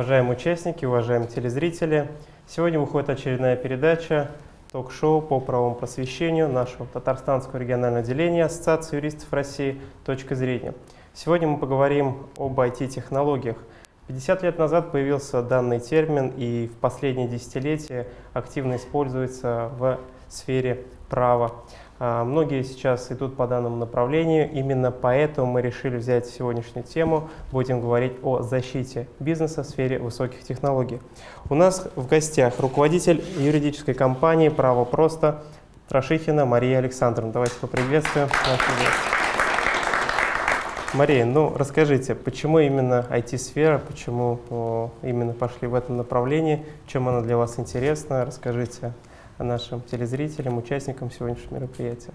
Уважаемые участники, уважаемые телезрители, сегодня выходит очередная передача ток-шоу по правовому просвещению нашего Татарстанского регионального отделения Ассоциации юристов России «Точка зрения». Сегодня мы поговорим об IT-технологиях. 50 лет назад появился данный термин и в последние десятилетия активно используется в сфере права. А, многие сейчас идут по данному направлению, именно поэтому мы решили взять сегодняшнюю тему. Будем говорить о защите бизнеса в сфере высоких технологий. У нас в гостях руководитель юридической компании «Право просто» Трашихина Мария Александровна. Давайте поприветствуем Мария, ну расскажите, почему именно IT-сфера, почему именно пошли в этом направлении, чем она для вас интересна, расскажите нашим телезрителям, участникам сегодняшнего мероприятия?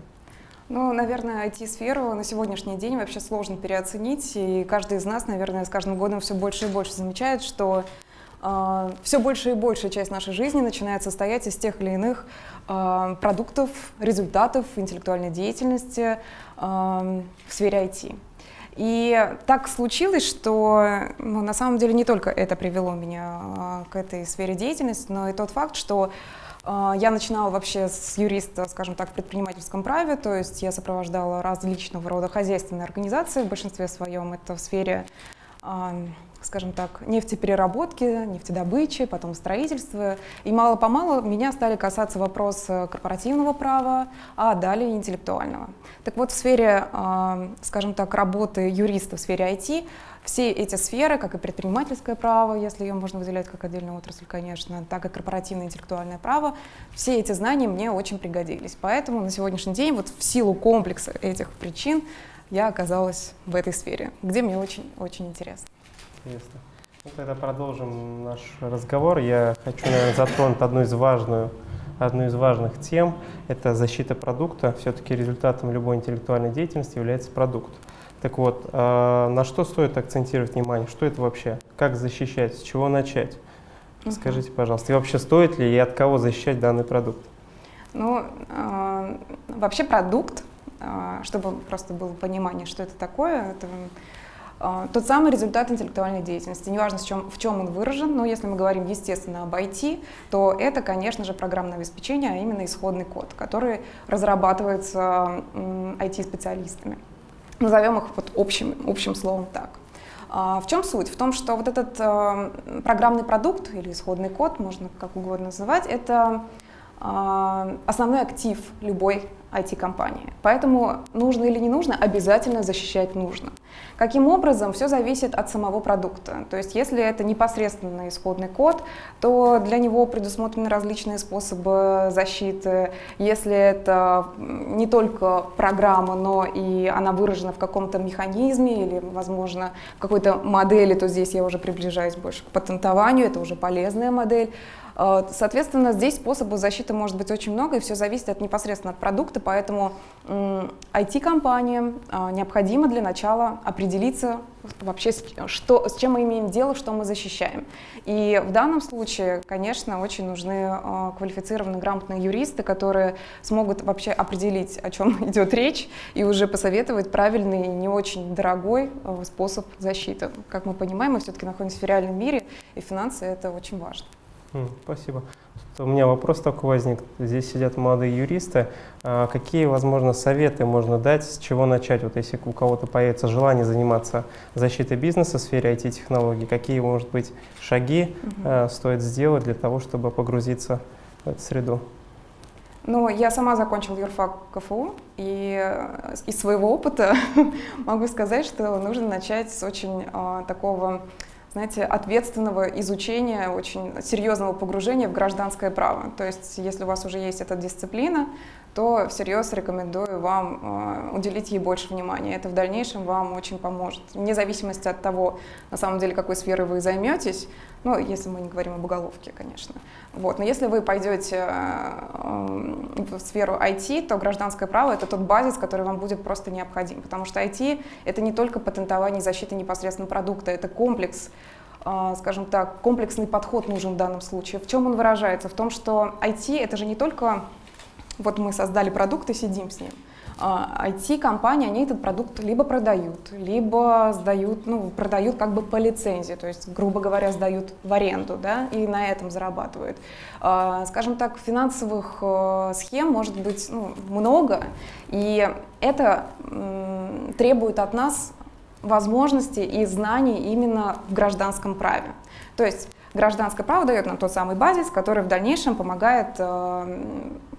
Ну, наверное, IT-сферу на сегодняшний день вообще сложно переоценить, и каждый из нас, наверное, с каждым годом все больше и больше замечает, что э, все больше и большая часть нашей жизни начинает состоять из тех или иных э, продуктов, результатов интеллектуальной деятельности э, в сфере IT. И так случилось, что ну, на самом деле не только это привело меня к этой сфере деятельности, но и тот факт, что а, я начинала вообще с юриста, скажем так, в предпринимательском праве, то есть я сопровождала различного рода хозяйственные организации, в большинстве своем это в сфере, а, скажем так, нефтепереработки, нефтедобычи, потом строительства. И мало-помалу меня стали касаться вопросы корпоративного права, а далее интеллектуального. Так вот, в сфере, а, скажем так, работы юриста в сфере IT все эти сферы, как и предпринимательское право, если ее можно выделять как отдельную отрасль, конечно, так и корпоративное интеллектуальное право, все эти знания мне очень пригодились. Поэтому на сегодняшний день вот в силу комплекса этих причин я оказалась в этой сфере, где мне очень-очень интересно. Интересно. Ну, тогда продолжим наш разговор. Я хочу, наверное, затронуть одну из важную одну из важных тем – это защита продукта. Все-таки результатом любой интеллектуальной деятельности является продукт. Так вот, э, на что стоит акцентировать внимание? Что это вообще? Как защищать? С чего начать? Скажите, пожалуйста, и вообще стоит ли и от кого защищать данный продукт? Ну, э, вообще продукт, э, чтобы просто было понимание, что это такое, это э, тот самый результат интеллектуальной деятельности. Неважно, в чем, в чем он выражен, но если мы говорим, естественно, об IT, то это, конечно же, программное обеспечение, а именно исходный код, который разрабатывается IT-специалистами. Назовем их вот общим, общим словом так. А, в чем суть? В том, что вот этот э, программный продукт или исходный код, можно как угодно называть, это э, основной актив любой IT-компании. Поэтому нужно или не нужно, обязательно защищать нужно. Каким образом? Все зависит от самого продукта. То есть если это непосредственно исходный код, то для него предусмотрены различные способы защиты. Если это не только программа, но и она выражена в каком-то механизме или, возможно, в какой-то модели, то здесь я уже приближаюсь больше к патентованию, это уже полезная модель. Э, соответственно, здесь способов защиты может быть очень много, и все зависит от, непосредственно от продукта, поэтому IT-компаниям э, необходимо для начала определиться вообще, что, с чем мы имеем дело, что мы защищаем. И в данном случае, конечно, очень нужны э, квалифицированные, грамотные юристы, которые смогут вообще определить, о чем идет речь, и уже посоветовать правильный не очень дорогой способ защиты. Как мы понимаем, мы все-таки находимся в реальном мире, и финансы — это очень важно. Спасибо. У меня вопрос такой возник. Здесь сидят молодые юристы. А какие, возможно, советы можно дать, с чего начать, вот если у кого-то появится желание заниматься защитой бизнеса в сфере IT-технологий, какие, может быть, шаги угу. стоит сделать для того, чтобы погрузиться в эту среду? Ну, я сама закончила юрфак КФУ, и э, из своего опыта могу сказать, что нужно начать с очень э, такого знаете, ответственного изучения, очень серьезного погружения в гражданское право. То есть, если у вас уже есть эта дисциплина, то всерьез рекомендую вам э, уделить ей больше внимания. Это в дальнейшем вам очень поможет. Вне зависимости от того, на самом деле, какой сферой вы займетесь, ну, если мы не говорим об уголовке, конечно. Вот. Но если вы пойдете э, в сферу IT, то гражданское право — это тот базис, который вам будет просто необходим. Потому что IT — это не только патентование и защита непосредственно продукта, это комплекс э, скажем так, комплексный подход нужен в данном случае. В чем он выражается? В том, что IT — это же не только вот мы создали продукт и сидим с ним. IT-компании, они этот продукт либо продают, либо сдают, ну, продают как бы по лицензии, то есть, грубо говоря, сдают в аренду, да, и на этом зарабатывают. А, скажем так, финансовых э, схем может быть ну, много, и это требует от нас возможности и знаний именно в гражданском праве. То есть гражданское право дает нам тот самый базис, который в дальнейшем помогает э,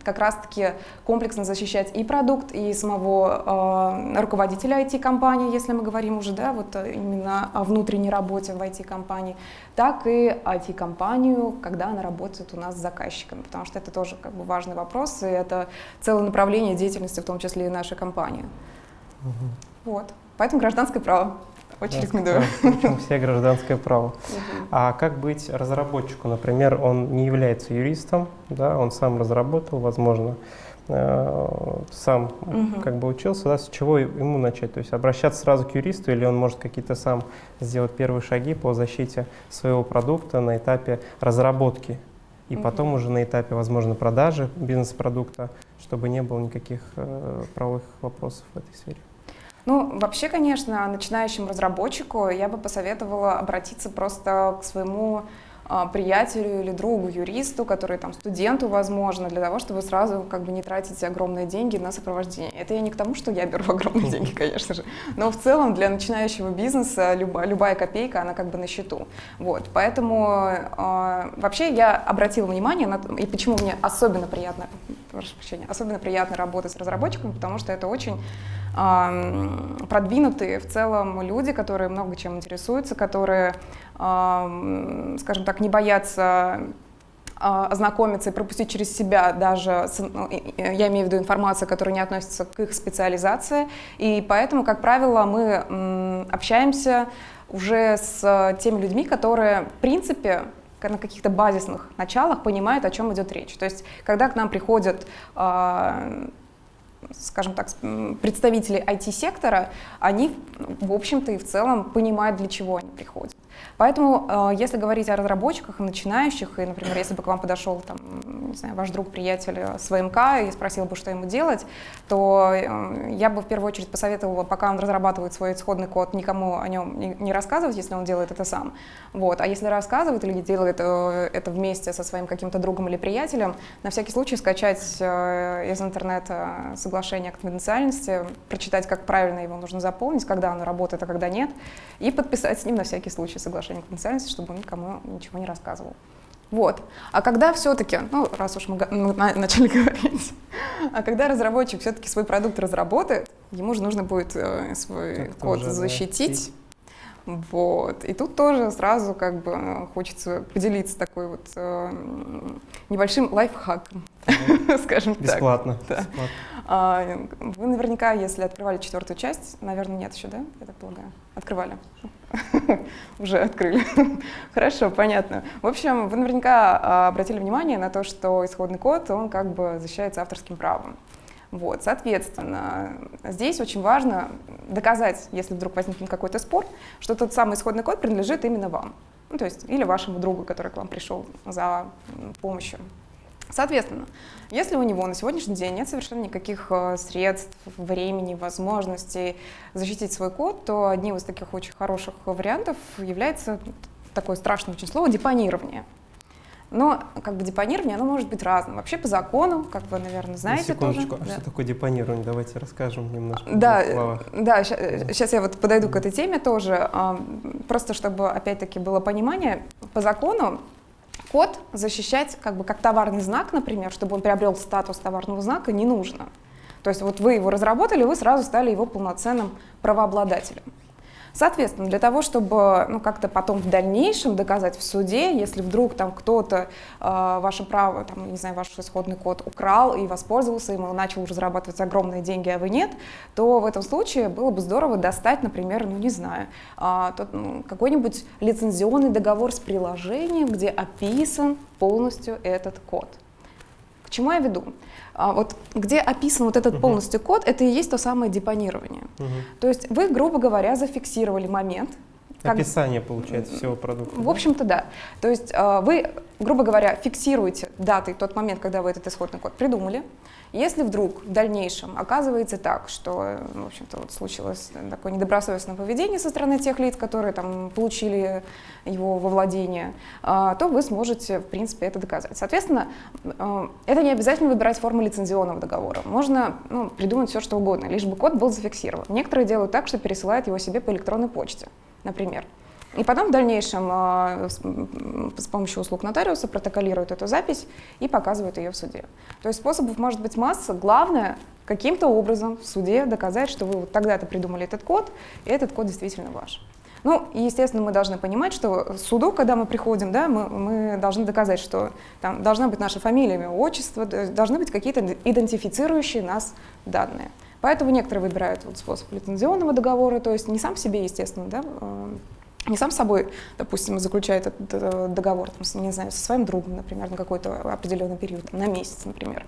как раз-таки комплексно защищать и продукт, и самого э, руководителя IT-компании, если мы говорим уже да, вот э, именно о внутренней работе в IT-компании, так и IT-компанию, когда она работает у нас с заказчиками, потому что это тоже как бы важный вопрос, и это целое направление деятельности, в том числе и нашей компании. Угу. Вот. Поэтому гражданское право. Очень рекомендую. Причем все гражданское право. А как быть разработчику? Например, он не является юристом, да, он сам разработал, возможно, э, сам угу. как бы учился, да, с чего ему начать? То есть обращаться сразу к юристу или он может какие-то сам сделать первые шаги по защите своего продукта на этапе разработки и угу. потом уже на этапе, возможно, продажи бизнес-продукта, чтобы не было никаких э, правовых вопросов в этой сфере? Ну, вообще, конечно, начинающему разработчику я бы посоветовала обратиться просто к своему приятелю или другу, юристу, который там студенту, возможно, для того, чтобы сразу как бы не тратить огромные деньги на сопровождение. Это я не к тому, что я беру огромные деньги, конечно же, но в целом для начинающего бизнеса любая, любая копейка, она как бы на счету. Вот, поэтому э, вообще я обратила внимание на и почему мне особенно приятно, прошу прощения, особенно приятно работать с разработчиками, потому что это очень продвинутые в целом люди, которые много чем интересуются, которые, скажем так, не боятся а, ознакомиться и пропустить через себя даже, ну, я имею в виду информацию, которая не относится к их специализации. И поэтому, как правило, мы общаемся уже с теми людьми, которые, в принципе, на каких-то базисных началах понимают, о чем идет речь. То есть, когда к нам приходят а, скажем так, представители IT-сектора, они, в общем-то, и в целом понимают, для чего они приходят. Поэтому, э, если говорить о разработчиках и начинающих, и, например, если бы к вам подошел там, не знаю, ваш друг, приятель с ВМК и спросил бы, что ему делать, то э, я бы в первую очередь посоветовала, пока он разрабатывает свой исходный код, никому о нем не рассказывать, если он делает это сам. Вот. А если рассказывает или делает э, это вместе со своим каким-то другом или приятелем, на всякий случай скачать из интернета соглашение о конфиденциальности, прочитать, как правильно его нужно заполнить, когда оно работает, а когда нет, и подписать с ним на всякий случай соглашение о конфиденциальности, чтобы он никому ничего не рассказывал. Вот. А когда все-таки, ну, раз уж мы, мы начали говорить, а когда разработчик все-таки свой продукт разработает, ему же нужно будет э, свой так код тоже, защитить. Да. Вот. И тут тоже сразу как бы хочется поделиться такой вот э, небольшим лайфхаком, скажем так. Бесплатно. А, вы наверняка, если открывали четвертую часть, наверное, нет еще, да? Я так полагаю. Открывали. Уже открыли. Хорошо, понятно. В общем, вы наверняка а, обратили внимание на то, что исходный код, он как бы защищается авторским правом. Вот, соответственно, здесь очень важно доказать, если вдруг возникнет какой-то спор, что тот самый исходный код принадлежит именно вам. Ну, то есть, или вашему другу, который к вам пришел за помощью. Соответственно, если у него на сегодняшний день нет совершенно никаких э, средств, времени, возможностей защитить свой код, то одним из таких очень хороших вариантов является такое страшное очень слово депонирование. Но как бы депонирование, оно может быть разным. Вообще по закону, как вы, наверное, знаете Секундочку, тоже. а да. что такое депонирование? Давайте расскажем немножко. Да, да, сейчас я вот подойду к этой теме тоже. Просто чтобы, опять-таки, было понимание, по закону Код защищать как бы как товарный знак, например, чтобы он приобрел статус товарного знака, не нужно. То есть вот вы его разработали, вы сразу стали его полноценным правообладателем. Соответственно, для того, чтобы ну, как-то потом в дальнейшем доказать в суде, если вдруг там кто-то э, ваше право, там, не знаю, ваш исходный код украл и воспользовался им, и начал уже зарабатывать огромные деньги, а вы нет, то в этом случае было бы здорово достать, например, ну не знаю, э, ну, какой-нибудь лицензионный договор с приложением, где описан полностью этот код. К чему я веду? А вот где описан вот этот полностью код, это и есть то самое депонирование. Uh-huh. То есть вы, грубо говоря, зафиксировали момент, как- Описание, получается, всего продукта. В общем-то, да. То есть э, вы, грубо говоря, фиксируете даты тот момент, когда вы этот исходный код придумали. Если вдруг в дальнейшем оказывается так, что, э, в общем-то, вот случилось такое недобросовестное поведение со стороны тех лиц, которые там получили его во владение, э, то вы сможете, в принципе, это доказать. Соответственно, э, это не обязательно выбирать форму лицензионного договора. Можно ну, придумать все, что угодно, лишь бы код был зафиксирован. Некоторые делают так, что пересылают его себе по электронной почте, например. И потом в дальнейшем э, с, помощью услуг нотариуса протоколируют эту запись и показывают ее в суде. То есть способов может быть масса. Главное каким-то образом в суде доказать, что вы вот тогда-то придумали этот код, и этот код действительно ваш. Ну, и, естественно, мы должны понимать, что суду, когда мы приходим, да, мы, мы должны доказать, что там должна быть наша фамилия, имя, отчество, должны быть какие-то идентифицирующие нас данные. Поэтому некоторые выбирают вот способ лицензионного договора, то есть не сам себе, естественно, да, э, не сам собой, допустим, заключает этот договор, там, не знаю, со своим другом, например, на какой-то определенный период, на месяц, например.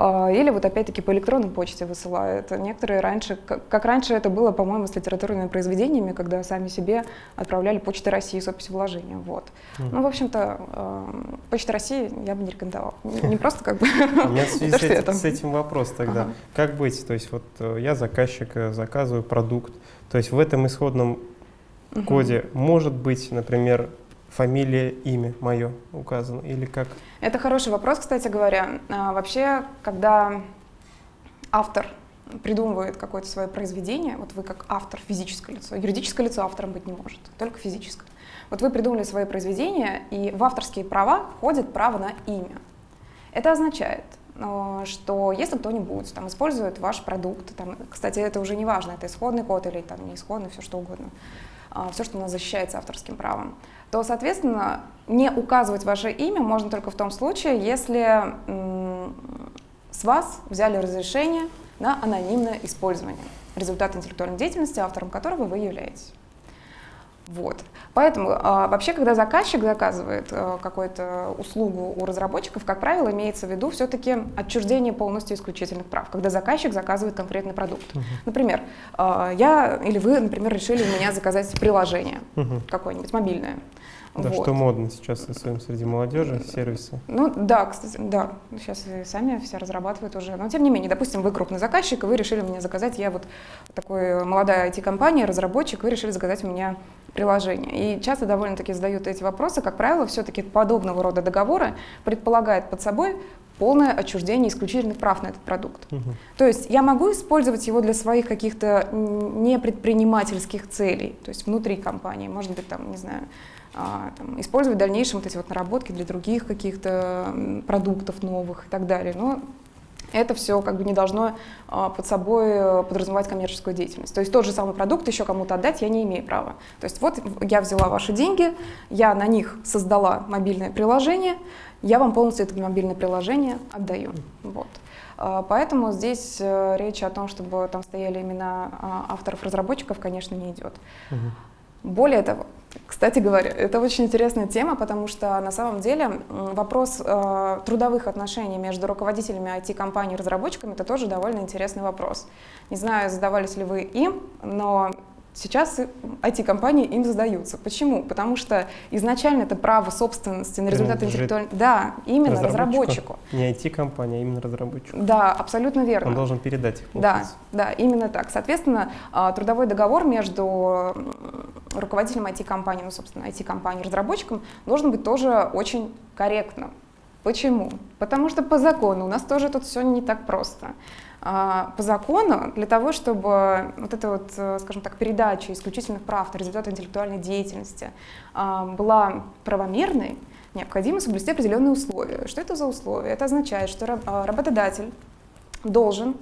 А, Или вот опять-таки по электронной почте высылают. Некоторые раньше, как раньше это было, по-моему, с литературными произведениями, когда сами себе отправляли Почта России с описью вложения. Вот. Мгм. Ну, в общем-то, э, Почта России я бы не рекомендовала. Не просто как бы... У меня в связи с этим, вопрос тогда. Как быть? То есть вот э, я заказчик, э, заказываю продукт. То есть в этом исходном коде может быть, например, фамилия, имя мое указано? Или как? Это хороший вопрос, кстати говоря. А, Вообще, когда автор придумывает какое-то свое произведение, вот вы как автор, физическое лицо, юридическое лицо автором быть не может, только физическое. Вот вы придумали свое произведение, и в авторские права входит право на имя. Это означает, э, что если кто-нибудь там использует ваш продукт, там, кстати, это уже не важно, это исходный код или там не исходный, все что угодно, все, что у нас защищается авторским правом, то, соответственно, не указывать ваше имя можно только в том случае, если с вас взяли разрешение на анонимное использование результата интеллектуальной деятельности, автором которого вы являетесь. Вот. Поэтому а, вообще, когда заказчик заказывает а, какую-то услугу у разработчиков, как правило, имеется в виду все-таки отчуждение полностью исключительных прав, когда заказчик заказывает конкретный продукт. Например, а, я или вы, например, решили у меня заказать приложение Мгм. какое-нибудь мобильное. Да, Вот. что модно сейчас особенно среди молодежи, сервисы. Ну да, кстати, да, сейчас и сами все разрабатывают уже. Но тем не менее, допустим, вы крупный заказчик, и вы решили мне заказать, я вот такой молодая IT-компания, разработчик, вы решили заказать у меня приложение. И часто довольно-таки задают эти вопросы. Как правило, все-таки подобного рода договоры предполагают под собой полное отчуждение исключительных прав на этот продукт. Мгм. То есть я могу использовать его для своих каких-то непредпринимательских целей, то есть внутри компании, может быть, там, не знаю, а, там, использовать в дальнейшем вот эти вот наработки для других каких-то продуктов новых и так далее. Но это все как бы не должно а, под собой э, подразумевать коммерческую деятельность. То есть тот же самый продукт еще кому-то отдать я не имею права. То есть вот я взяла ваши деньги, я на них создала мобильное приложение, я вам полностью это мобильное приложение отдаю. Вот. А, Поэтому здесь э, речь о том, чтобы там стояли имена а, авторов-разработчиков, конечно, не идет. Более того, кстати говоря, это очень интересная тема, потому что на самом деле вопрос э, трудовых отношений между руководителями IT-компаний и разработчиками это тоже довольно интересный вопрос. Не знаю, задавались ли вы им, но сейчас IT-компании им задаются. Почему? Потому что изначально это право собственности на результаты интеллектуальной... Да, именно разработчику. Не IT-компания, а именно разработчик. Да, абсолютно верно. Он должен передать их. Да, да, именно так. Соответственно, а, трудовой договор между руководителем IT-компании, ну, собственно, IT-компанией и разработчиком должен быть тоже очень корректным. Почему? Потому что по закону у нас тоже тут все не так просто. А, По закону для того, чтобы вот эта вот, э, скажем так, передача исключительных прав на результаты интеллектуальной деятельности а, была правомерной, необходимо соблюсти определенные условия. Что это за условия? Это означает, что а, работодатель должен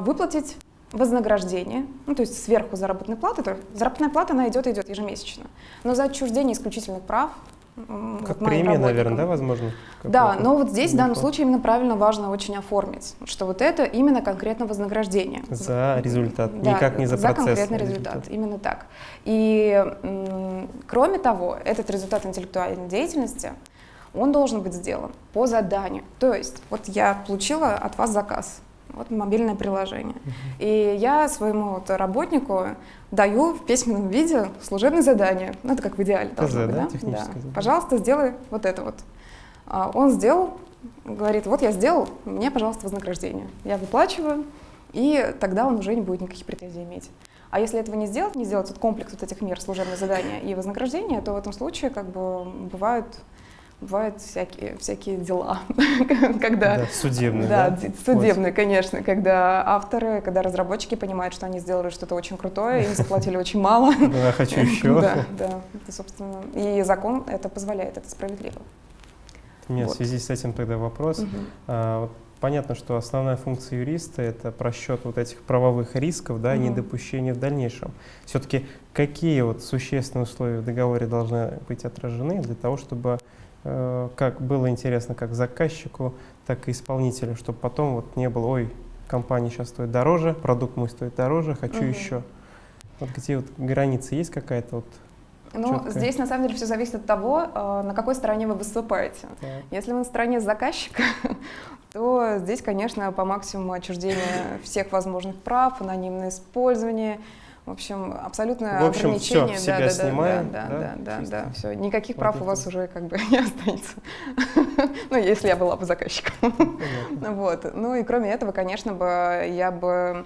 выплатить вознаграждение, ну, то есть сверху заработной платы, то заработная плата, она идет и идет ежемесячно, но за отчуждение исключительных прав Как вот премия, наверное, да, возможно? да, но вот здесь в данном случае именно правильно важно очень оформить, что вот это именно конкретно вознаграждение. За результат, Да, никак не за процесс. конкретный а результат, именно так. И кроме того, этот результат интеллектуальной деятельности, он должен быть сделан по заданию. То есть вот я получила от вас заказ, Вот мобильное приложение. И я своему вот работнику даю в письменном виде служебное задание. Ну, это как в идеале должно быть, да? да? Пожалуйста, сделай вот это вот. А Он сделал, говорит, вот я сделал, мне, пожалуйста, вознаграждение. Я выплачиваю, и тогда он уже не будет никаких претензий иметь. А если этого не сделать, не сделать вот комплекс вот этих мер, служебное задание и вознаграждение, то в этом случае как бы бывают, бывают всякие, всякие дела, когда... Да, судебный, Да, да? судебные, конечно, когда авторы, когда разработчики понимают, что они сделали что-то очень крутое, им заплатили очень мало. Вот. Да, хочу еще. Да, да, это, собственно, и закон это позволяет, это справедливо. У меня в Вот. связи с этим тогда вопрос. Мгм. А, вот понятно, что основная функция юриста — это просчет вот этих правовых рисков, да, и Мгм. недопущения в дальнейшем. Все-таки какие вот существенные условия в договоре должны быть отражены для того, чтобы как было интересно как заказчику, так и исполнителю, чтобы потом вот не было, ой, компания сейчас стоит дороже, продукт мой стоит дороже, хочу Мгм. еще. Вот где вот граница есть какая-то вот? Ну, Чёткая. здесь на самом деле все зависит от того, э, на какой стороне вы выступаете. Так. Если вы на стороне заказчика, то здесь, конечно, по максимуму отчуждение всех возможных прав, анонимное использование, в общем, абсолютное В общем, ограничение. с себя да, да, снимаем, да, да, да, да, чисто. да, все. Никаких прав у вас уже как бы не останется. Ну, если я была бы заказчиком. Вот. Ну и кроме этого, конечно бы я бы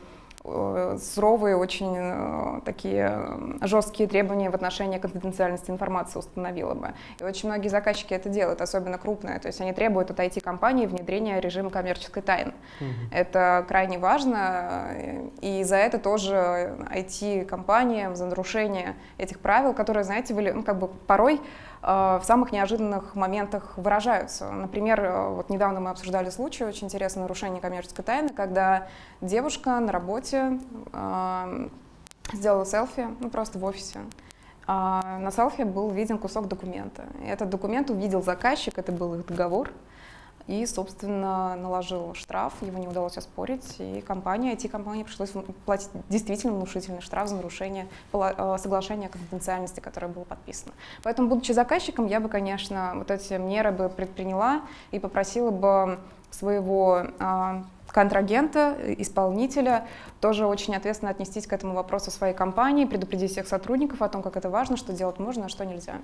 суровые, очень э, такие э, жесткие требования в отношении конфиденциальности информации установила бы. И очень многие заказчики это делают, особенно крупные. То есть они требуют от IT-компании внедрения режима коммерческой тайны. Мгм. Это крайне важно, э, и за это тоже IT-компаниям, за нарушение этих правил, которые, знаете, были, ну, как бы порой э, в самых неожиданных моментах выражаются. Например, э, вот недавно мы обсуждали случай, очень интересное нарушение коммерческой тайны, когда девушка на работе э, сделала селфи, ну просто в офисе. А на селфи был виден кусок документа. Этот документ увидел заказчик, это был их договор, и, собственно, наложил штраф, его не удалось оспорить, и компания, IT-компании пришлось платить действительно внушительный штраф за нарушение э, соглашения о конфиденциальности, которое было подписано. Поэтому, будучи заказчиком, я бы, конечно, вот эти меры бы предприняла и попросила бы своего а, контрагента, э, исполнителя, тоже очень ответственно отнестись к этому вопросу своей компании, предупредить всех сотрудников о том, как это важно, что делать можно, а что нельзя.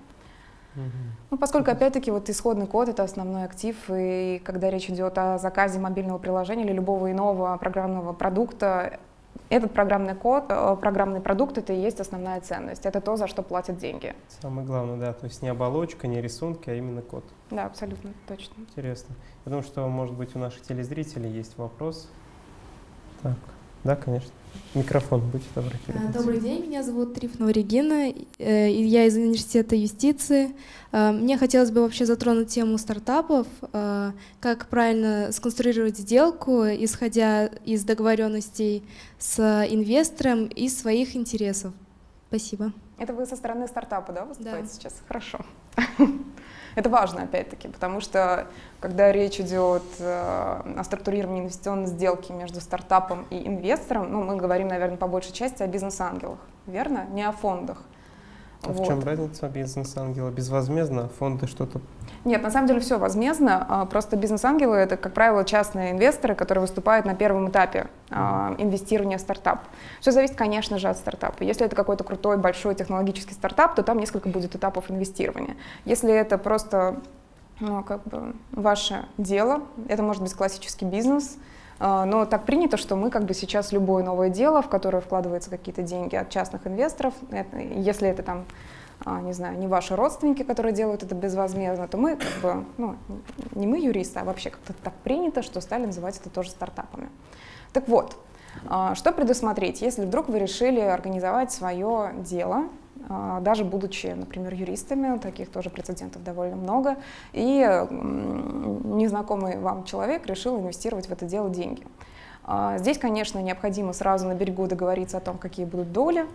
Ну, поскольку, опять-таки, вот исходный код — это основной актив, и когда речь идет о заказе мобильного приложения или любого иного программного продукта, этот программный код, э, программный продукт — это и есть основная ценность. Это то, за что платят деньги. Самое главное, да, то есть не оболочка, не рисунки, а именно код. Да, абсолютно точно. Интересно. Я думаю, что, может быть, у наших телезрителей есть вопрос. Так, да, конечно. Микрофон, будьте добры. Передайте. Добрый день, меня зовут Трифонова Регина, э, и я из университета юстиции. А, Мне хотелось бы вообще затронуть тему стартапов, как правильно сконструировать сделку, исходя из договоренностей с инвестором и своих интересов. Спасибо. Это вы со стороны стартапа, да, выступаете Да. сейчас? Хорошо. Это важно, опять-таки, потому что когда речь идет э, о структурировании инвестиционной сделки между стартапом и инвестором, ну, мы говорим, наверное, по большей части о бизнес-ангелах, верно? Не о фондах. А в Вот. чем разница бизнес-ангела? Безвозмездно, а фонды что-то... Нет, на самом деле все возмездно. а, Просто бизнес-ангелы это, как правило, частные инвесторы, которые выступают на первом этапе а, инвестирования в стартап. Все зависит, конечно же, от стартапа. Если это какой-то крутой, большой технологический стартап, то там несколько будет этапов инвестирования. Если это просто ну, как бы ваше дело, это может быть классический бизнес, а, но так принято, что мы как бы сейчас любое новое дело, в которое вкладываются какие-то деньги от частных инвесторов, если это там не знаю, не ваши родственники, которые делают это безвозмездно, то мы как бы, ну, не мы юристы, а вообще как-то так принято, что стали называть это тоже стартапами. Так вот, а, что предусмотреть, если вдруг вы решили организовать свое дело, а, даже будучи, например, юристами, таких тоже прецедентов довольно много, и незнакомый вам человек решил инвестировать в это дело деньги. А, Здесь, конечно, необходимо сразу на берегу договориться о том, какие будут доли,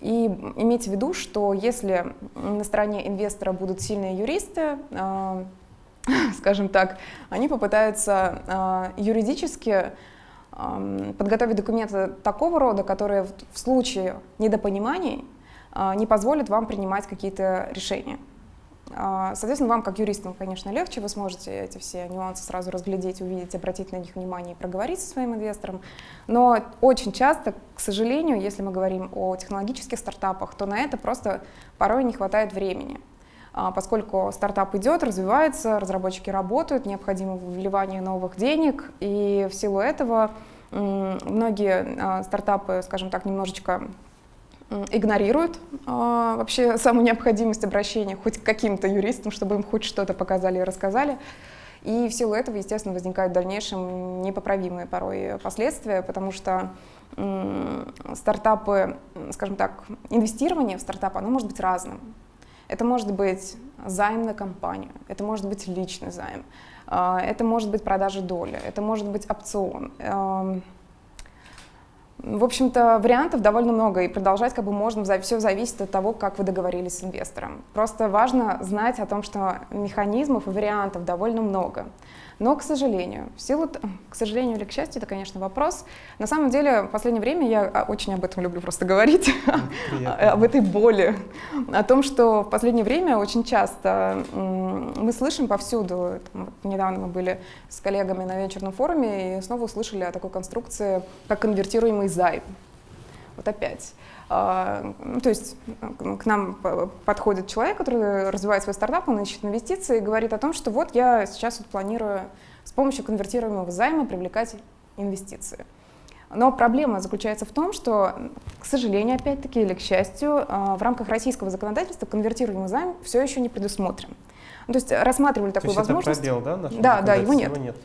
и иметь в виду, что если на стороне инвестора будут сильные юристы, а, скажем так, они попытаются а, юридически ам, подготовить документы такого рода, которые в, случае недопониманий а, не позволят вам принимать какие-то решения. А, соответственно, вам, как юристам, конечно, легче, вы сможете эти все нюансы сразу разглядеть, увидеть, обратить на них внимание и проговорить со своим инвестором. Но очень часто, к сожалению, если мы говорим о технологических стартапах, то на это просто порой не хватает времени. А, поскольку стартап идет, развивается, разработчики работают, необходимо вливание новых денег, и в силу этого многие а, стартапы, скажем так, немножечко игнорируют а, вообще саму необходимость обращения хоть к каким-то юристам, чтобы им хоть что-то показали и рассказали. И в силу этого, естественно, возникают в дальнейшем непоправимые порой последствия, потому что стартапы, скажем так, инвестирование в стартап, оно может быть разным. Это может быть займ на компанию, это может быть личный займ, а, это может быть продажа доли, это может быть опцион. В общем-то, вариантов довольно много, и продолжать как бы можно, все зависит от того, как вы договорились с инвестором. Просто важно знать о том, что механизмов и вариантов довольно много. Но, к сожалению, в силу, к сожалению или к счастью, это, конечно, вопрос. На самом деле, в последнее время я а, очень об этом люблю просто говорить, об этой боли, о том, что в последнее время очень часто мы слышим повсюду, там, недавно мы были с коллегами на вечерном форуме и снова услышали о такой конструкции, как конвертируемый займ. Вот опять. А, ну, то есть к нам подходит человек, который развивает свой стартап, он ищет инвестиции и говорит о том, что вот я сейчас вот планирую с помощью конвертируемого займа привлекать инвестиции. Но проблема заключается в том, что, к сожалению, опять-таки, или к счастью, а, в рамках российского законодательства конвертируемый займ все еще не предусмотрен. Ну, то есть рассматривали такую то есть возможность. Это пробел, да? Да, да, его нет. Его нет.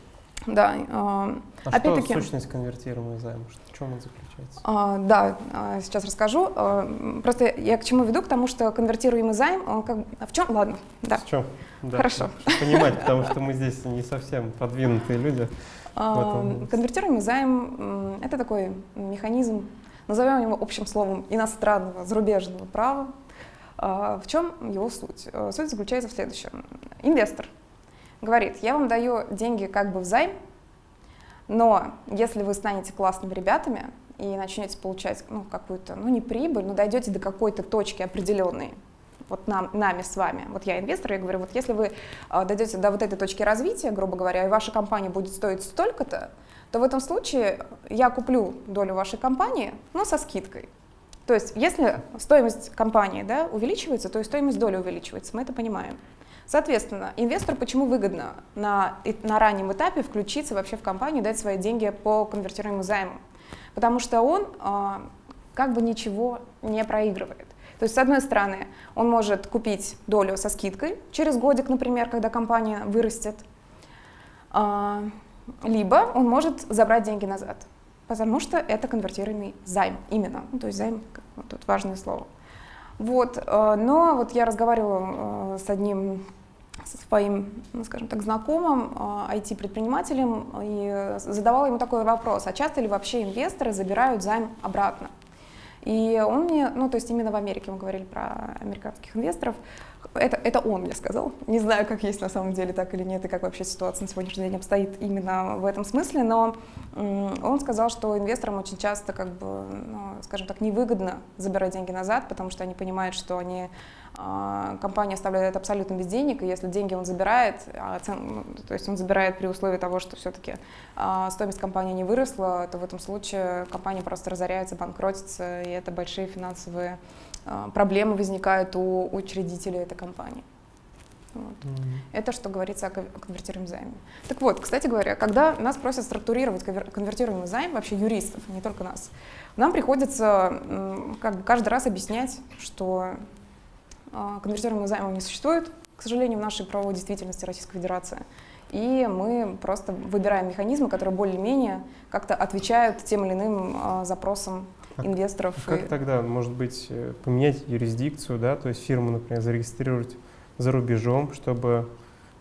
Да. А, а опять-таки. Что сущность конвертируемого займа? В чем он заключается? А, да, а, сейчас расскажу. А, просто я к чему веду, к тому, что конвертируемый займ, он как а в чем? Ладно, да. В чем? Да, Хорошо. Понимать, потому что мы здесь не совсем продвинутые люди. А, конвертируемый займ – это такой механизм, назовем его общим словом, иностранного, зарубежного права. В чем его суть? Суть заключается в следующем. Инвестор говорит, я вам даю деньги как бы в займ, но если вы станете классными ребятами и начнете получать ну, какую-то, ну не прибыль, но дойдете до какой-то точки определенной, вот нам, нами с вами, вот я инвестор, я говорю, вот если вы э, дойдете до вот этой точки развития, грубо говоря, и ваша компания будет стоить столько-то, то в этом случае я куплю долю вашей компании, но со скидкой. То есть если стоимость компании да, увеличивается, то и стоимость доли увеличивается, мы это понимаем. Соответственно, инвестору почему выгодно на, на раннем этапе включиться вообще в компанию дать свои деньги по конвертируемому займу? Потому что он э, как бы ничего не проигрывает. То есть, с одной стороны, он может купить долю со скидкой через годик, например, когда компания вырастет, э, либо он может забрать деньги назад, потому что это конвертируемый займ именно. Ну, то есть займ, вот тут важное слово. Вот, э, но вот я разговаривала э, с одним со своим, ну, скажем так, знакомым IT-предпринимателем э, и задавала ему такой вопрос, а часто ли вообще инвесторы забирают займ обратно? И он мне, ну то есть именно в Америке мы говорили про американских инвесторов, это, это он мне сказал. Не знаю, как есть на самом деле так или нет, и как вообще ситуация на сегодняшний день обстоит именно в этом смысле, но он сказал, что инвесторам очень часто, как бы, ну, скажем так, невыгодно забирать деньги назад, потому что они понимают, что они а, компания оставляет абсолютно без денег, и если деньги он забирает, а ну, то есть он забирает при условии того, что все-таки а, стоимость компании не выросла, то в этом случае компания просто разоряется, банкротится, и это большие финансовые проблемы возникают у учредителей этой компании. Вот. Mm-hmm. Это что говорится о конвертируемом займе. Так вот, кстати говоря, когда нас просят структурировать конвертируемый займ, вообще юристов, не только нас, нам приходится как бы каждый раз объяснять, что а, конвертируемого займа не существует, к сожалению, в нашей правовой действительности Российской Федерации. И мы просто выбираем механизмы, которые более-менее как-то отвечают тем или иным а, запросам а инвесторов. Как и... тогда, может быть, э, поменять юрисдикцию, да, то есть фирму, например, зарегистрировать за рубежом, чтобы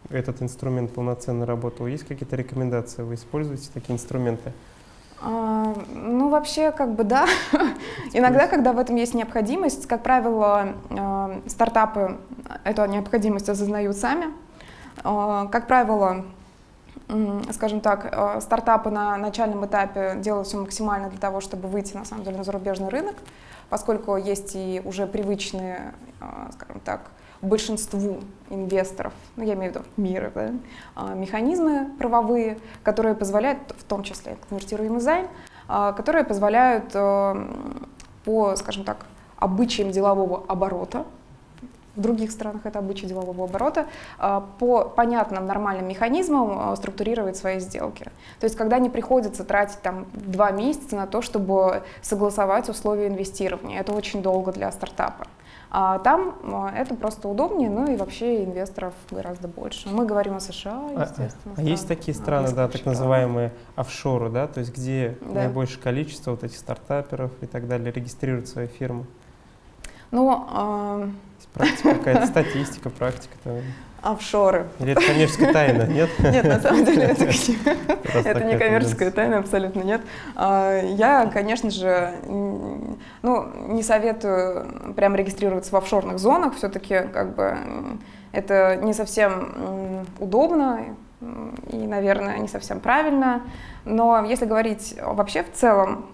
этот инструмент полноценно работал? Есть какие-то рекомендации? Вы используете такие инструменты? А, ну, вообще, как бы да. Иногда, когда в этом есть необходимость, как правило, э, стартапы эту необходимость осознают сами. Э, как правило, скажем так, э, стартапы на начальном этапе делают все максимально для того, чтобы выйти, на самом деле, на зарубежный рынок, поскольку есть и уже привычные, скажем так, большинству инвесторов, ну, я имею в виду мира, да, а, механизмы правовые, которые позволяют, в том числе конвертируемый займ, которые позволяют э, по, скажем так, обычаям делового оборота, в других странах это обычай делового оборота, а, по понятным нормальным механизмам а, структурировать свои сделки. То есть когда не приходится тратить там два месяца на то, чтобы согласовать условия инвестирования, это очень долго для стартапа. А там а, это просто удобнее, ну и вообще инвесторов гораздо больше. Мы говорим о США, естественно. А, а есть такие страны, да, так называемые офшоры, да, то есть где да. наибольшее количество вот этих стартаперов и так далее регистрируют свои фирмы? Ну. Практика какая-то, статистика, практика. Там. Офшоры. Или это коммерческая тайна, нет? Нет, на самом деле это, это не коммерческая тайна, абсолютно нет. А, я, конечно же, ну, не советую прям регистрироваться в офшорных зонах, все-таки как бы это не совсем удобно и, наверное, не совсем правильно. Но если говорить вообще в целом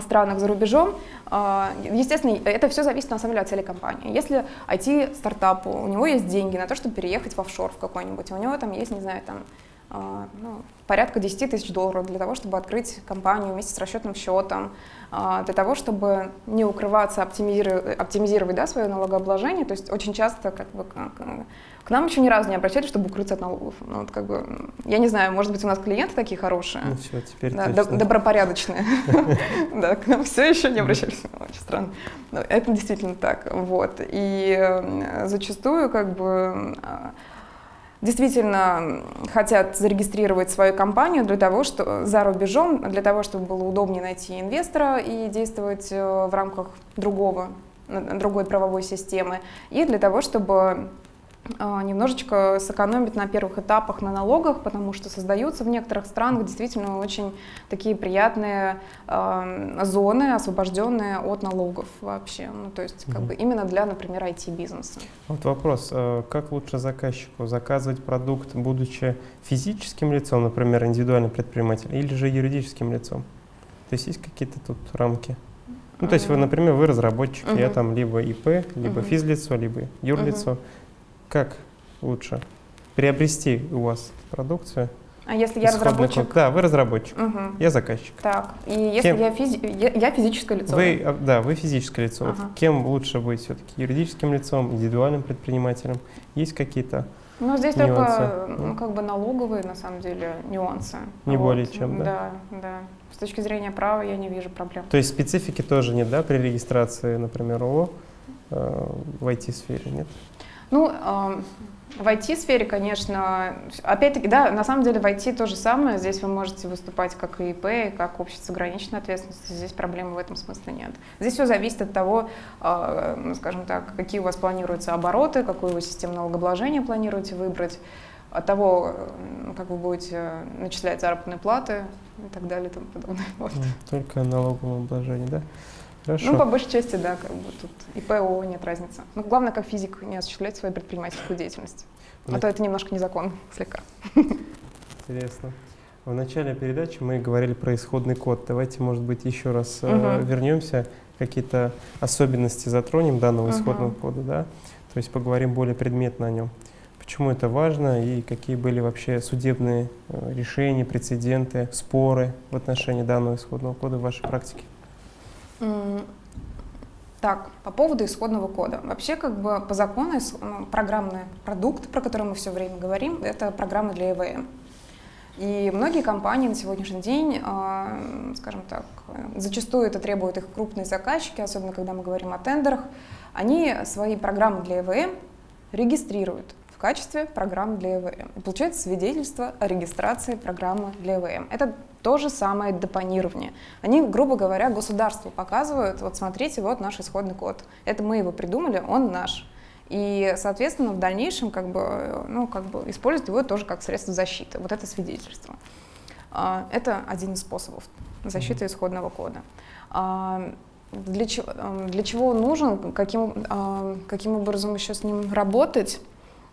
странах за рубежом. А, естественно, это все зависит на самом деле от цели компании. Если IT-стартапу, у него есть деньги на то, чтобы переехать в офшор в какой-нибудь, у него там есть, не знаю, там ну, порядка 10 тысяч долларов для того, чтобы открыть компанию вместе с расчетным счетом, а, для того, чтобы не укрываться, оптимизировать, оптимизировать да, свое налогообложение. То есть очень часто как бы, к нам еще ни разу не обращались, чтобы укрыться от налогов. Ну, вот, как бы, я не знаю, может быть, у нас клиенты такие хорошие. Ну все, теперь да, Добропорядочные. Да, к нам все еще не обращались. Очень странно. Это действительно так. Вот. И зачастую как бы а, действительно хотят зарегистрировать свою компанию для того, что за рубежом, для того, чтобы было удобнее найти инвестора и действовать э, в рамках другого, другой правовой системы, и для того, чтобы немножечко сэкономить на первых этапах на налогах, потому что создаются в некоторых странах действительно очень такие приятные э, зоны, освобожденные от налогов вообще. Ну, то есть как бы именно для, например, IT-бизнеса. Вот вопрос, э, как лучше заказчику заказывать продукт, будучи физическим лицом, например, индивидуальным предпринимателем, или же юридическим лицом? То есть есть какие-то тут рамки? Ну, то есть вы, например, вы разработчик, uh-huh. я там либо ИП, либо uh-huh. физлицо, либо юрлицо. Uh-huh как лучше приобрести у вас продукцию? А если я разработчик? Код? Да, вы разработчик, угу. я заказчик. Так, и если кем? я, физи... я, я физическое лицо? Вы, а, да, вы физическое лицо. Ага. Вот кем лучше быть все-таки? Юридическим лицом, индивидуальным предпринимателем? Есть какие-то ну, здесь нюансы? только ну, как бы налоговые, на самом деле, нюансы. Не вот. более чем, да? Да, да. С точки зрения права я не вижу проблем. То есть специфики тоже нет, да, при регистрации, например, ООО э, в IT-сфере, нет? Ну, в IT-сфере, конечно, опять-таки, да, на самом деле в IT то же самое. Здесь вы можете выступать как и ИП, как общество ограниченной ответственностью. Здесь проблемы в этом смысле нет. Здесь все зависит от того, а, скажем так, какие у вас планируются обороты, какую вы систему налогообложения планируете выбрать, от того, как вы будете начислять заработные платы и так далее и тому подобное. Вот. Только налоговое обложение, да? Хорошо. Ну, по большей части, да, как бы тут и ПО нет разницы. Но главное, как физик, не осуществлять свою предпринимательскую деятельность. А то это немножко незаконно, слегка. Интересно. В начале передачи мы говорили про исходный код. Давайте, может быть, еще раз угу. э, вернемся, какие-то особенности затронем данного угу. исходного кода, да? То есть поговорим более предметно о нем. Почему это важно и какие были вообще судебные э, решения, прецеденты, споры в отношении данного исходного кода в вашей практике? Так, по поводу исходного кода. Вообще, как бы по закону, ну, программный продукт, про который мы все время говорим, это программа для ЭВМ. И многие компании на сегодняшний день, а, скажем так, зачастую это требуют их крупные заказчики, особенно когда мы говорим о тендерах, они свои программы для ЭВМ регистрируют в качестве программ для ЭВМ. И получается свидетельство о регистрации программы для ЭВМ. Это то же самое депонирование. Они, грубо говоря, государству показывают, вот смотрите, вот наш исходный код. Это мы его придумали, он наш. И, соответственно, в дальнейшем как бы, ну, как бы используют его тоже как средство защиты. Вот это свидетельство. А, это один из способов защиты исходного кода. А, для чего, для чего он нужен, каким, каким образом еще с ним работать?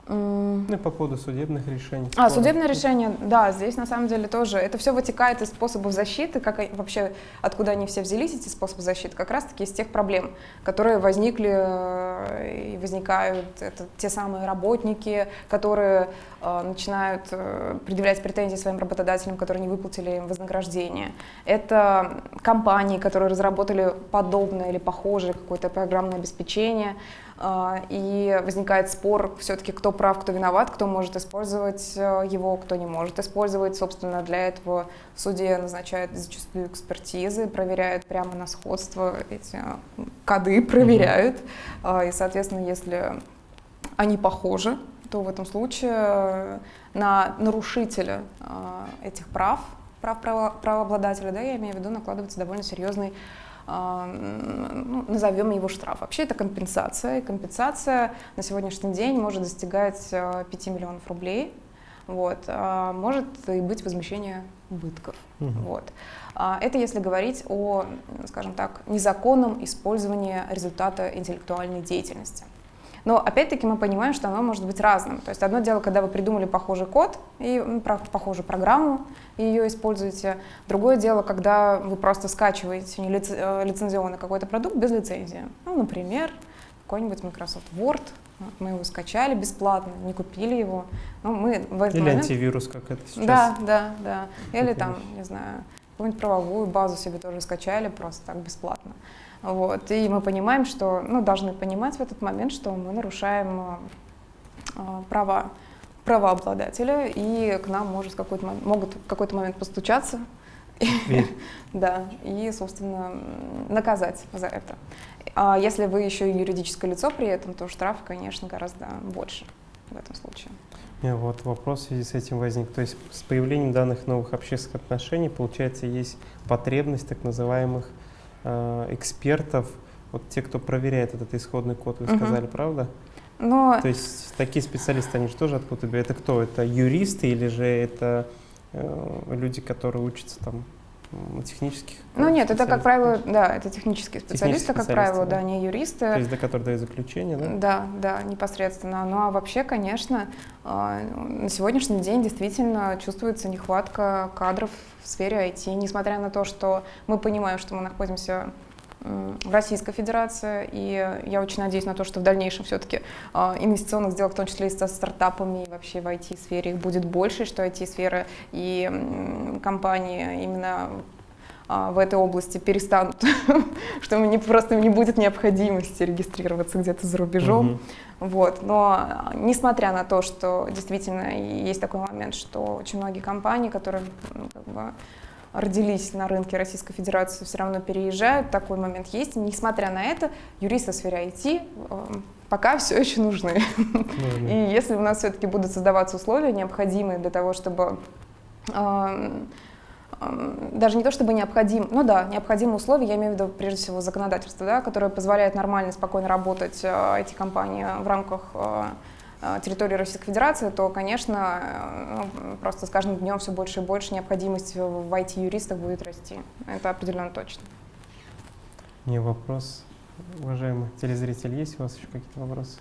Ну и по поводу судебных решений. А, судебное решение, да, здесь на самом деле тоже, это все вытекает из способов защиты, как вообще, откуда они все взялись, эти способы защиты, как раз-таки из тех проблем, которые возникли э, и возникают, это те самые работники, которые э, начинают э, предъявлять претензии своим работодателям, которые не выплатили им вознаграждение. Это компании, которые разработали подобное или похожее какое-то программное обеспечение, и возникает спор все-таки, кто прав, кто виноват, кто может использовать э, его, кто не может использовать. Собственно, для этого в суде назначают зачастую экспертизы, проверяют прямо на сходство эти коды, проверяют. Mm-hmm. И, соответственно, если они похожи, то в этом случае на нарушителя а, этих прав, прав правообладателя, да, я имею в виду, накладывается довольно серьезный а, ну, назовем его штраф. Вообще это компенсация, и компенсация на сегодняшний день может достигать 5 а, миллионов рублей, вот, а может и быть возмещение убытков. Угу. Вот. Это если говорить о, скажем так, незаконном использовании результата интеллектуальной деятельности. Но опять-таки мы понимаем, что оно может быть разным. То есть одно дело, когда вы придумали похожий код и ну, похожую программу, и ее используете. Другое дело, когда вы просто скачиваете э, лицензионный какой-то продукт без лицензии. Ну, например, какой-нибудь Microsoft Word, мы его скачали бесплатно, не купили его. Но мы в этот Или момент... антивирус, как это сейчас. Да, да, да. Или там, не знаю, какую-нибудь правовую базу себе тоже скачали просто так бесплатно. Вот. И мы понимаем, что, ну, должны понимать в этот момент, что мы нарушаем э, права правообладателя, и к нам может какой-то, могут в какой-то момент постучаться, да, и, собственно, наказать за это. А если вы еще и юридическое лицо при этом, то штраф, конечно, гораздо больше в этом случае. Вот вопрос в связи с этим возник. То есть с появлением данных новых общественных отношений, получается, есть потребность так называемых экспертов, вот те, кто проверяет этот исходный код, вы угу. сказали, правда? Но... То есть такие специалисты, они же тоже откуда-то Это кто? Это юристы или же это э, люди, которые учатся там технических? Ну нет, это, как правило, да, это технические специалисты, технические как правило, да. да, не юристы. То есть до которых дают заключение, да? Да, да, непосредственно. Ну а вообще, конечно, а, на сегодняшний день действительно чувствуется нехватка кадров в сфере IT, несмотря на то, что мы понимаем, что мы находимся в Российской Федерации, и я очень надеюсь на то, что в дальнейшем все-таки а, инвестиционных сделок, в том числе и со стартапами, и вообще в IT-сфере их будет больше, что IT-сфера и компании именно а, в этой области перестанут, что не, просто не будет необходимости регистрироваться где-то за рубежом. Вот. Но несмотря на то, что действительно есть такой момент, что очень многие компании, которые как бы, родились на рынке Российской Федерации, все равно переезжают, такой момент есть. Несмотря на это, юристы в сфере IT э, пока все еще нужны. Mm-hmm. И если у нас все-таки будут создаваться условия, необходимые для того, чтобы э, даже не то чтобы необходим, ну да, необходимые условия, я имею в виду прежде всего законодательство, да, которое позволяет нормально, спокойно работать э, эти компании в рамках э, территории Российской Федерации, то, конечно, ну, просто с каждым днем все больше и больше необходимость в IT-юристах будет расти. Это определенно точно. Не вопрос. Уважаемый телезритель, есть у вас еще какие-то вопросы?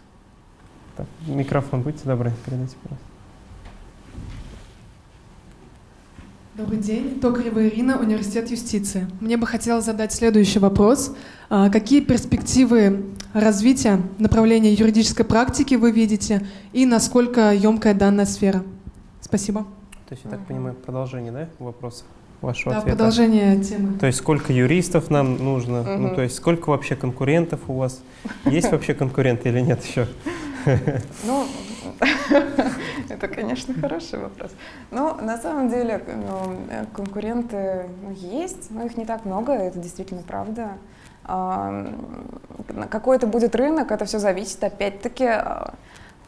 Так, микрофон, будьте добры, передайте, пожалуйста. Добрый день. Токарева Ирина, Университет юстиции. Мне бы хотелось задать следующий вопрос. А, какие перспективы развития направления юридической практики вы видите и насколько емкая данная сфера? Спасибо. То есть, я так понимаю, продолжение да, вопроса? Вашего да, ответа. продолжение темы. То есть сколько юристов нам нужно? Угу. Ну, то есть сколько вообще конкурентов у вас? Есть вообще конкуренты или нет еще? Ну, это, конечно, хороший вопрос. Но на самом деле ну, конкуренты ну, есть, но их не так много, это действительно правда. А, какой это будет рынок, это все зависит, опять-таки, а,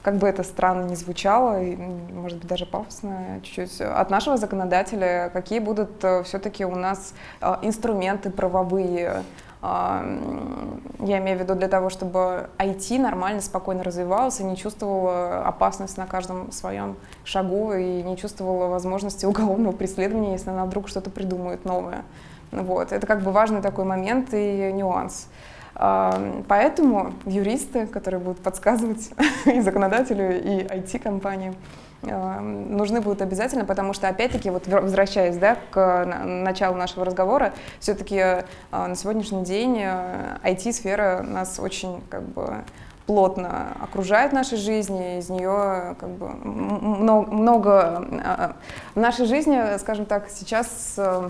как бы это странно не звучало, и, может быть, даже пафосно чуть-чуть, от нашего законодателя, какие будут э, все-таки у нас а, инструменты правовые, я имею в виду для того, чтобы IT нормально, спокойно развивался, не чувствовал опасность на каждом своем шагу и не чувствовал возможности уголовного преследования, если она вдруг что-то придумает новое. Вот. Это как бы важный такой момент и нюанс. А, Поэтому юристы, которые будут подсказывать и законодателю, и IT-компании, а, нужны будут обязательно, потому что, опять-таки, вот возвращаясь да, к на- началу нашего разговора, все-таки на сегодняшний день э, IT-сфера нас очень как бы плотно окружает нашей жизни, из нее как бы много, много э, в нашей жизни, скажем так, сейчас э,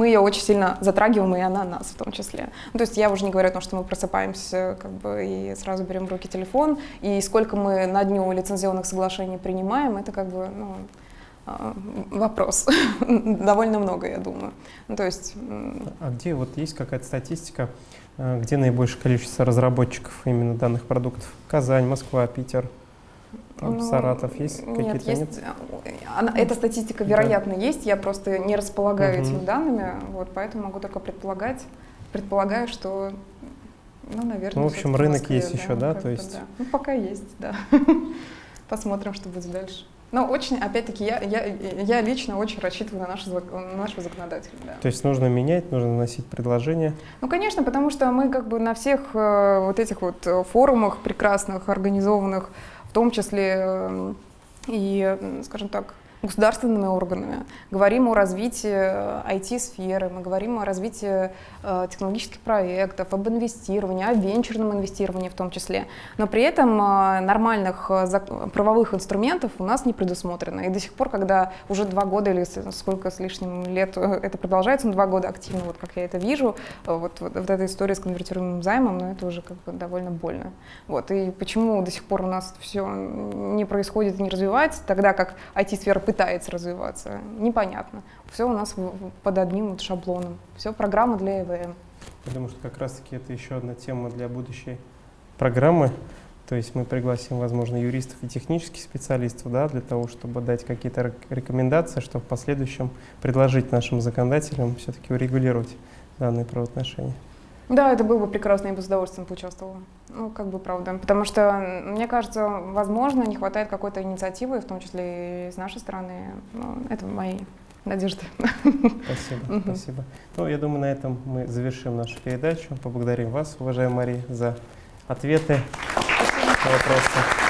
мы ее очень сильно затрагиваем, и она нас в том числе. Ну, то есть я уже не говорю о том, что мы просыпаемся как бы, и сразу берем в руки телефон, и сколько мы на дню лицензионных соглашений принимаем, это как бы ну, а, вопрос. Довольно много, я думаю. Ну, то есть А где вот есть какая-то статистика, э, где наибольшее количество разработчиков именно данных продуктов? Казань, Москва, Питер, там, Ну, Саратов есть Нет, какие-то? есть. э, Она, эта статистика, вероятно, есть. Я просто не располагаю Мгм. этими данными, вот, поэтому могу только предполагать. Предполагаю, что, ну, наверное, Ну, в общем, рынок Москве, есть еще, да, то есть? да. Ну, пока есть, да. Посмотрим, что будет дальше. Но очень, опять-таки, я, я, я лично очень рассчитываю на, зак- на нашего законодателя. Да. То есть нужно менять, нужно вносить предложения. Ну, конечно, потому что мы как бы на всех э, вот этих вот э, форумах прекрасных, организованных, в том числе э, и, скажем так, государственными органами, говорим о развитии IT-сферы, мы говорим о развитии э, технологических проектов, об инвестировании, о венчурном инвестировании в том числе. Но при этом э, нормальных э, правовых инструментов у нас не предусмотрено. И до сих пор, когда уже два года или сколько с лишним лет э, это продолжается, ну, два года активно, вот как я это вижу, э, вот, вот, вот эта история с конвертируемым займом, ну, это уже как бы довольно больно. Вот. И почему до сих пор у нас все не происходит и не развивается, тогда как IT-сфера пытается развиваться, непонятно. Все у нас под одним вот шаблоном. Все программа для ЭВМ. Думаю, что как раз-таки это еще одна тема для будущей программы. То есть мы пригласим, возможно, юристов и технических специалистов, да, для того, чтобы дать какие-то рек- рекомендации, чтобы в последующем предложить нашим законодателям все-таки урегулировать данные правоотношения. Да, это было бы прекрасно, я бы с удовольствием поучаствовала. Ну, как бы правда. Потому что, мне кажется, возможно, не хватает какой-то инициативы, в том числе и с нашей стороны. Ну, это мои надежды. Спасибо, спасибо. Ну, я думаю, на этом мы завершим нашу передачу. Поблагодарим вас, уважаемая Мария, за ответы на вопросы.